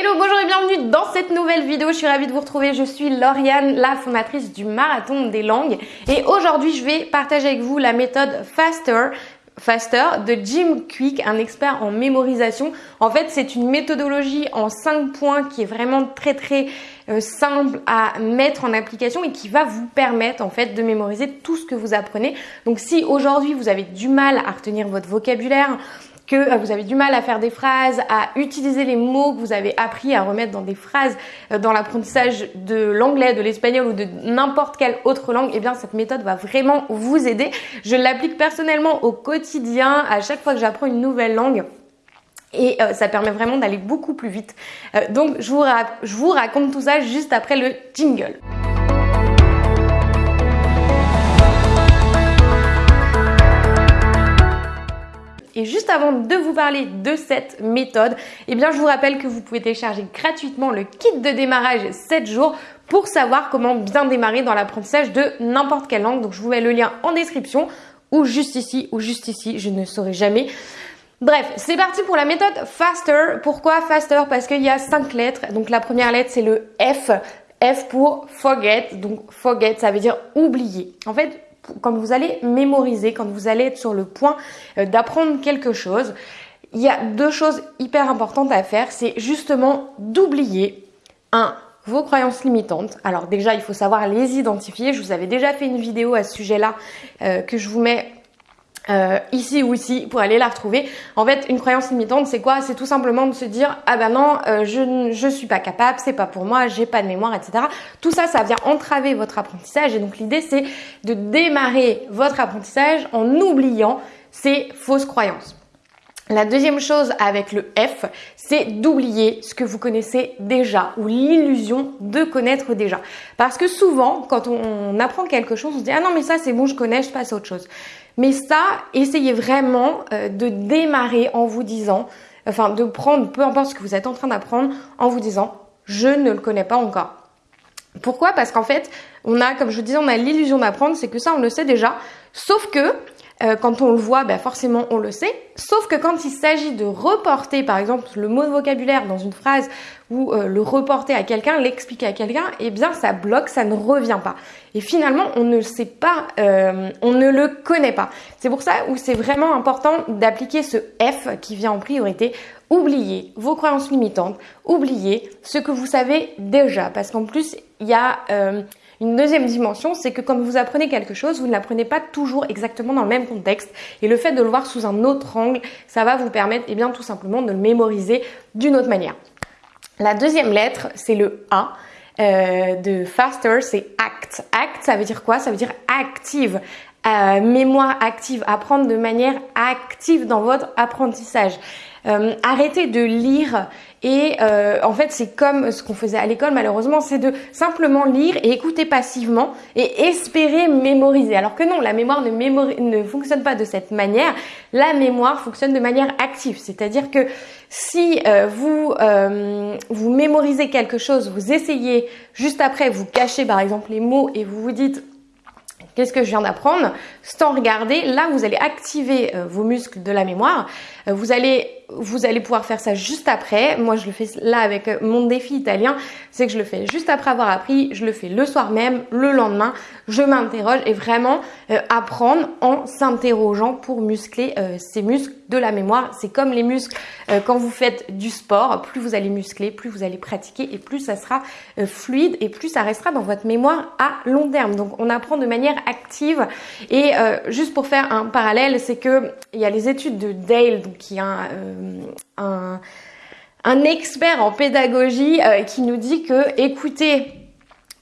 Hello, bonjour et bienvenue dans cette nouvelle vidéo. Je suis ravie de vous retrouver. Je suis Lauriane, la fondatrice du Marathon des langues. Et aujourd'hui, je vais partager avec vous la méthode Faster. Faster de Jim Quick, un expert en mémorisation. En fait, c'est une méthodologie en 5 points qui est vraiment très très euh, simple à mettre en application et qui va vous permettre en fait de mémoriser tout ce que vous apprenez. Donc si aujourd'hui vous avez du mal à retenir votre vocabulaire, que euh, vous avez du mal à faire des phrases, à utiliser les mots que vous avez appris à remettre dans des phrases euh, dans l'apprentissage de l'anglais, de l'espagnol ou de n'importe quelle autre langue, eh bien cette méthode va vraiment vous aider. Je l'applique personnellement au quotidien à chaque fois que j'apprends une nouvelle langue. Et euh, ça permet vraiment d'aller beaucoup plus vite. donc je vous, je vous raconte tout ça juste après le jingle. Juste avant de vous parler de cette méthode, eh bien je vous rappelle que vous pouvez télécharger gratuitement le kit de démarrage 7 jours pour savoir comment bien démarrer dans l'apprentissage de n'importe quelle langue. Donc je vous mets le lien en description ou juste ici ou juste ici, je ne saurai jamais. Bref, c'est parti pour la méthode FASTER. Pourquoi FASTER? Parce qu'il y a 5 lettres. Donc la première lettre c'est le F. F pour forget. Donc forget ça veut dire oublier. En fait, quand vous allez mémoriser, quand vous allez être sur le point euh, d'apprendre quelque chose, il y a deux choses hyper importantes à faire. C'est justement d'oublier un vos croyances limitantes. Alors déjà, il faut savoir les identifier. Je vous avais déjà fait une vidéo à ce sujet-là euh, que je vous mets euh, ici ou ici pour aller la retrouver. En fait, une croyance limitante, c'est quoi? C'est tout simplement de se dire ah ben non, euh, je je suis pas capable, c'est pas pour moi, j'ai pas de mémoire, etc. Tout ça, ça vient entraver votre apprentissage et donc l'idée c'est de démarrer votre apprentissage en oubliant ces fausses croyances. La deuxième chose avec le F, c'est d'oublier ce que vous connaissez déjà ou l'illusion de connaître déjà. Parce que souvent, quand on apprend quelque chose, on se dit ah non mais ça c'est bon, je connais, je passe à autre chose. Mais ça, essayez vraiment euh, de démarrer en vous disant, enfin de prendre peu importe ce que vous êtes en train d'apprendre, en vous disant je ne le connais pas encore. Pourquoi? Parce qu'en fait, on a, comme je vous disais, on a l'illusion d'apprendre, c'est que ça on le sait déjà. Sauf que euh, quand on le voit, ben forcément on le sait. Sauf que quand il s'agit de reporter, par exemple, le mot de vocabulaire dans une phrase ou euh, le reporter à quelqu'un, l'expliquer à quelqu'un, eh bien ça bloque, ça ne revient pas. Et finalement, on ne sait pas, euh, on ne le connaît pas. C'est pour ça où c'est vraiment important d'appliquer ce F qui vient en priorité. Oubliez vos croyances limitantes, oubliez ce que vous savez déjà, parce qu'en plus il y a une deuxième dimension, c'est que quand vous apprenez quelque chose, vous ne l'apprenez pas toujours exactement dans le même contexte. Et le fait de le voir sous un autre angle, ça va vous permettre eh bien, tout simplement de le mémoriser d'une autre manière. La deuxième lettre, c'est le A. Euh, de faster, c'est act. Act, ça veut dire quoi? Ça veut dire active. Euh, mémoire active, apprendre de manière active dans votre apprentissage. Euh, arrêtez de lire et euh, en fait c'est comme ce qu'on faisait à l'école malheureusement, c'est de simplement lire et écouter passivement et espérer mémoriser. Alors que non, la mémoire ne, ne fonctionne pas de cette manière. La mémoire fonctionne de manière active, c'est-à-dire que si euh, vous vous mémorisez quelque chose, vous essayez juste après, vous cachez par exemple les mots et vous vous dites Qu'est-ce que je viens d'apprendre Sans regarder, là vous allez activer vos muscles de la mémoire. Vous allez vous allez pouvoir faire ça juste après. Moi, je le fais là avec euh, mon défi italien. C'est que je le fais juste après avoir appris. Je le fais le soir même, le lendemain. Je m'interroge et vraiment euh, apprendre en s'interrogeant pour muscler euh, ces muscles de la mémoire. C'est comme les muscles quand vous faites du sport. Plus vous allez muscler, plus vous allez pratiquer et plus ça sera fluide et plus ça restera dans votre mémoire à long terme. Donc, on apprend de manière active. Et juste pour faire un parallèle, c'est que il y a les études de Dale, qui a un, un, expert en pédagogie euh, qui nous dit que écouter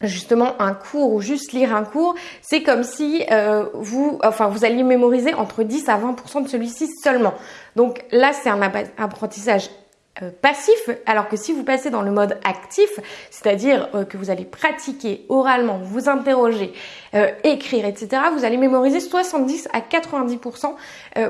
justement un cours ou juste lire un cours, c'est comme si euh, vous, enfin, vous alliez mémoriser entre 10 à 20% de celui-ci seulement. Donc là, c'est un apprentissage euh, passif, alors que si vous passez dans le mode actif, c'est-à-dire euh, que vous allez pratiquer oralement, vous interroger, euh, écrire, etc., vous allez mémoriser 70 à 90%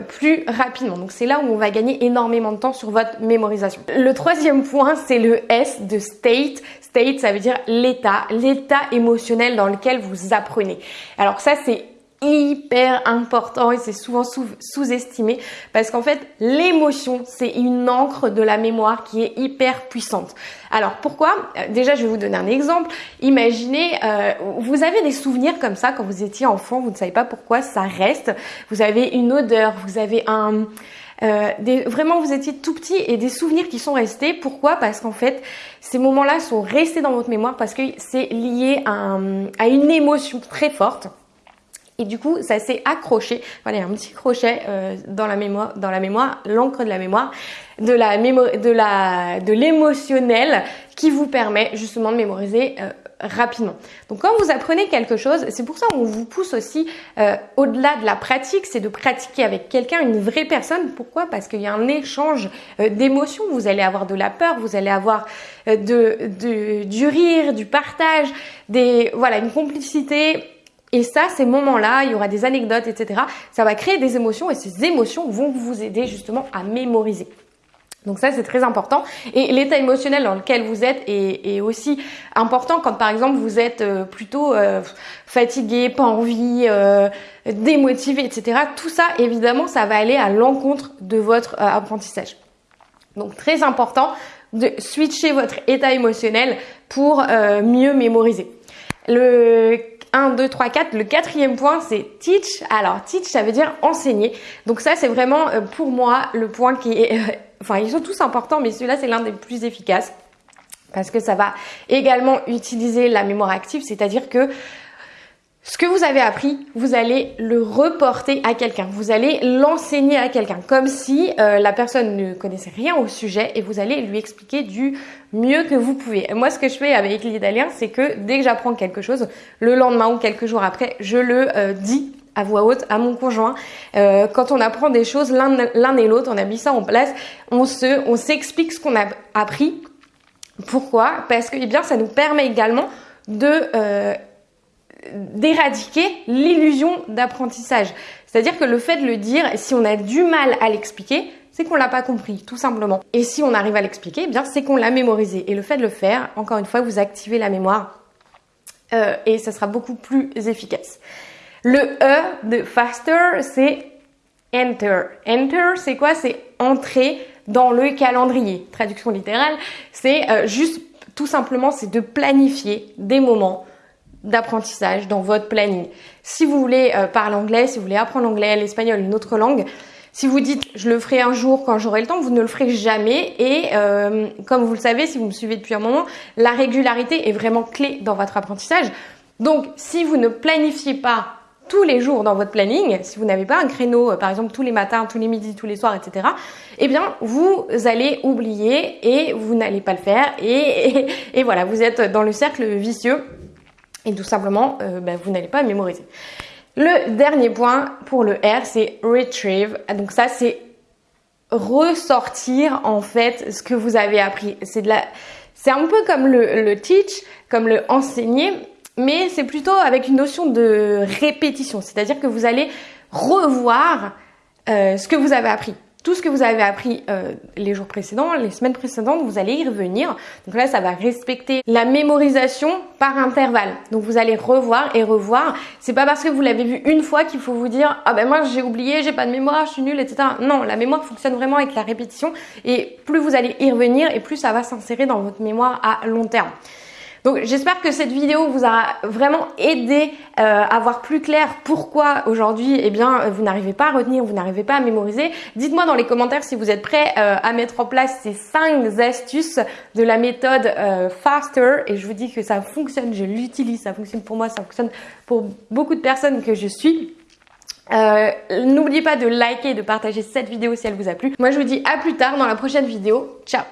plus rapidement. Donc c'est là où on va gagner énormément de temps sur votre mémorisation. Le troisième point, c'est le S de state. State, ça veut dire l'état, l'état émotionnel dans lequel vous apprenez. Alors ça, c'est hyper important et c'est souvent sous-estimé parce qu'en fait l'émotion c'est une encre de la mémoire qui est hyper puissante. Alors pourquoi? Euh, Déjà je vais vous donner un exemple. Imaginez euh, vous avez des souvenirs comme ça quand vous étiez enfant, vous ne savez pas pourquoi ça reste. Vous avez une odeur, vous avez un euh, des, vraiment vous étiez tout petit et des souvenirs qui sont restés. Pourquoi? Parce qu'en fait ces moments-là sont restés dans votre mémoire parce que c'est lié à, à une émotion très forte. Et du coup, ça s'est accroché. Voilà, un petit crochet euh, dans la mémoire, dans la mémoire, l'encre de la mémoire, de la de la, de l'émotionnel qui vous permet justement de mémoriser euh, rapidement. Donc quand vous apprenez quelque chose, c'est pour ça qu'on vous pousse aussi euh, au-delà de la pratique, c'est de pratiquer avec quelqu'un, une vraie personne. Pourquoi? Parce qu'il y a un échange d'émotions. Vous allez avoir de la peur, vous allez avoir de, de, du rire, du partage, des voilà une complicité et ça, ces moments-là, il y aura des anecdotes, etc. Ça va créer des émotions et ces émotions vont vous aider justement à mémoriser. Donc ça, c'est très important. Et l'état émotionnel dans lequel vous êtes est, aussi important quand, par exemple, vous êtes euh, plutôt euh, fatigué, pas envie, euh, démotivé, etc. Tout ça, évidemment, ça va aller à l'encontre de votre apprentissage. Donc très important de switcher votre état émotionnel pour mieux mémoriser. Le 1, 2, 3, 4. Le quatrième point, c'est teach. Alors, teach, ça veut dire enseigner. Donc ça, c'est vraiment euh, pour moi le point qui est... Euh, enfin, ils sont tous importants, mais celui-là, c'est l'un des plus efficaces. Parce que ça va également utiliser la mémoire active, c'est-à-dire que ce que vous avez appris, vous allez le reporter à quelqu'un, vous allez l'enseigner à quelqu'un, comme si euh, la personne ne connaissait rien au sujet et vous allez lui expliquer du mieux que vous pouvez. moi, ce que je fais avec l'Italien, c'est que dès que j'apprends quelque chose, le lendemain ou quelques jours après, je le euh, dis à voix haute à mon conjoint. Euh, quand on apprend des choses l'un et l'autre, on a mis ça en place, on se, on s'explique ce qu'on a appris. Pourquoi? Parce que eh bien, ça nous permet également de d'éradiquer l'illusion d'apprentissage. C'est-à-dire que le fait de le dire, si on a du mal à l'expliquer, c'est qu'on l'a pas compris, tout simplement. Et si on arrive à l'expliquer, eh bien c'est qu'on l'a mémorisé. Et le fait de le faire, encore une fois, vous activez la mémoire euh, et ça sera beaucoup plus efficace. Le E de faster, c'est enter. Enter, c'est quoi? C'est entrer dans le calendrier. Traduction littérale, c'est euh, juste tout simplement, c'est de planifier des moments d'apprentissage dans votre planning. Si vous voulez euh, parler anglais, si vous voulez apprendre l'anglais, l'espagnol, une autre langue, si vous dites je le ferai un jour quand j'aurai le temps, vous ne le ferez jamais. Et euh, comme vous le savez, si vous me suivez depuis un moment, la régularité est vraiment clé dans votre apprentissage. Donc si vous ne planifiez pas tous les jours dans votre planning, si vous n'avez pas un créneau, euh, par exemple tous les matins, tous les midis, tous les soirs, etc., eh bien vous allez oublier et vous n'allez pas le faire et, et voilà, vous êtes dans le cercle vicieux et tout simplement, euh, bah, vous n'allez pas mémoriser. Le dernier point pour le R, c'est retrieve. Donc ça, c'est ressortir en fait ce que vous avez appris. C'est un peu comme le, le teach, comme le enseigner, mais c'est plutôt avec une notion de répétition. C'est-à-dire que vous allez revoir euh, ce que vous avez appris tout ce que vous avez appris euh, les jours précédents, les semaines précédentes, vous allez y revenir. Donc là, ça va respecter la mémorisation par intervalle. Donc vous allez revoir et revoir. C'est pas parce que vous l'avez vu une fois qu'il faut vous dire ah ben moi j'ai oublié, j'ai pas de mémoire, je suis nulle, etc. Non, la mémoire fonctionne vraiment avec la répétition et plus vous allez y revenir et plus ça va s'insérer dans votre mémoire à long terme. Donc j'espère que cette vidéo vous a vraiment aidé euh, à voir plus clair pourquoi aujourd'hui eh bien vous n'arrivez pas à retenir, vous n'arrivez pas à mémoriser. Dites-moi dans les commentaires si vous êtes prêts euh, à mettre en place ces 5 astuces de la méthode euh, FASTER et je vous dis que ça fonctionne, je l'utilise, ça fonctionne pour moi, ça fonctionne pour beaucoup de personnes que je suis. N'oubliez pas de liker et de partager cette vidéo si elle vous a plu. Moi je vous dis à plus tard dans la prochaine vidéo. Ciao